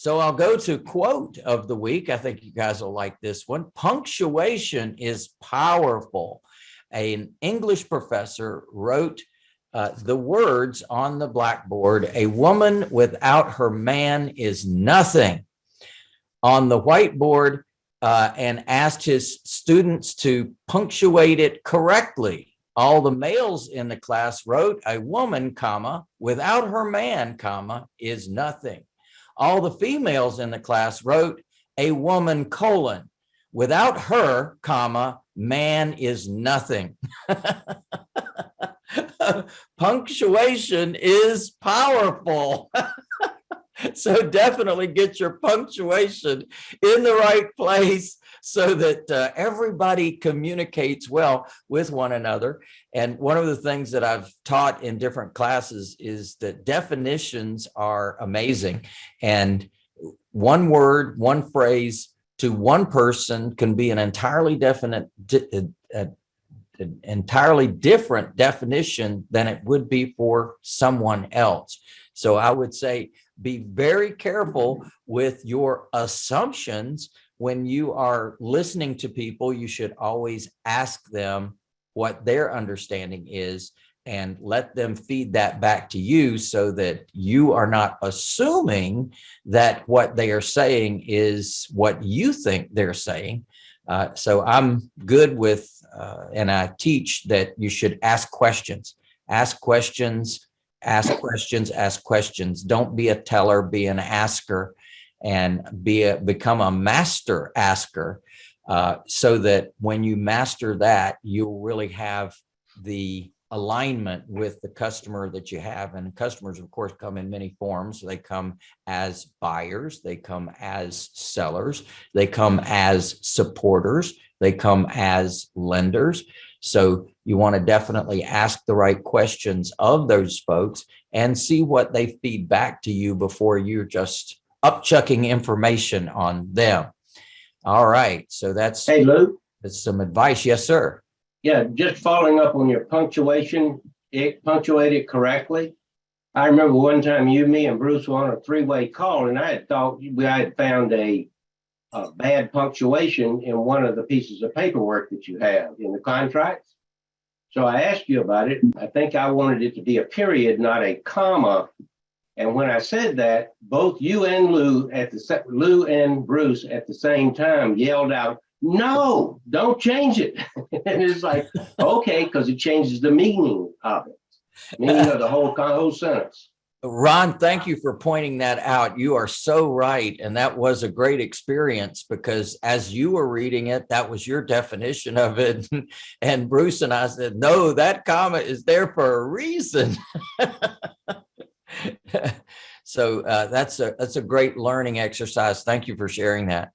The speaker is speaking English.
So I'll go to quote of the week. I think you guys will like this one. Punctuation is powerful. An English professor wrote uh, the words on the blackboard, a woman without her man is nothing on the whiteboard uh, and asked his students to punctuate it correctly. All the males in the class wrote a woman, comma, without her man, comma, is nothing all the females in the class wrote a woman colon. Without her comma man is nothing. Punctuation is powerful so definitely get your punctuation in the right place so that uh, everybody communicates well with one another. And one of the things that I've taught in different classes is that definitions are amazing. And one word, one phrase to one person can be an entirely definite, an entirely different definition than it would be for someone else. So I would say be very careful with your assumptions when you are listening to people, you should always ask them what their understanding is and let them feed that back to you so that you are not assuming that what they are saying is what you think they're saying. Uh, so I'm good with, uh, and I teach that you should ask questions, ask questions, ask questions, ask questions. Don't be a teller, be an asker and be a, become a master asker uh, so that when you master that, you'll really have the alignment with the customer that you have. And customers, of course, come in many forms. They come as buyers, they come as sellers, they come as supporters, they come as lenders. So you want to definitely ask the right questions of those folks and see what they feed back to you before you're just upchucking information on them. All right, so that's, Hey, Lou, that's some advice. Yes, sir. Yeah, just following up on your punctuation, it punctuated correctly. I remember one time you, me and Bruce were on a three-way call and I had thought we had found a a bad punctuation in one of the pieces of paperwork that you have in the contracts. So I asked you about it. I think I wanted it to be a period, not a comma and when I said that, both you and Lou at the Lou and Bruce at the same time yelled out, "No, don't change it!" and it's like, okay, because it changes the meaning of it, meaning of the whole whole sentence. Ron, thank you for pointing that out. You are so right. And that was a great experience because as you were reading it, that was your definition of it. And Bruce and I said, no, that comma is there for a reason. so uh, that's a that's a great learning exercise. Thank you for sharing that.